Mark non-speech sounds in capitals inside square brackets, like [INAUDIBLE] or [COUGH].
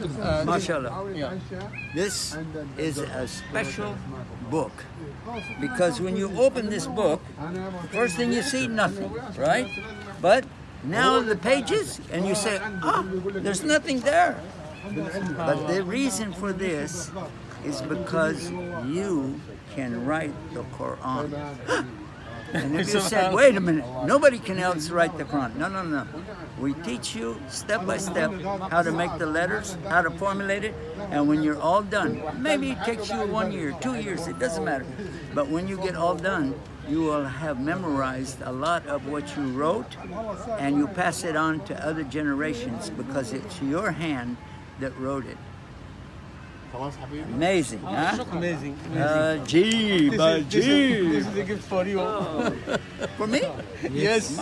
Uh, MashaAllah. yeah. This is a special book because when you open this book, first thing you see, nothing, right? But now the pages, and you say, oh, there's nothing there. But the reason for this is because you can write the Quran. And [LAUGHS] if you said, wait a minute, nobody can else write the Quran. No, no, no. We teach you step by step how to make the letters, how to formulate it, and when you're all done, maybe it takes you one year, two years, it doesn't matter. But when you get all done, you will have memorized a lot of what you wrote, and you pass it on to other generations because it's your hand that wrote it. Amazing, huh? Amazing. Uh, gee, this, is, this, is, this is a gift for you. for me? Yes. yes.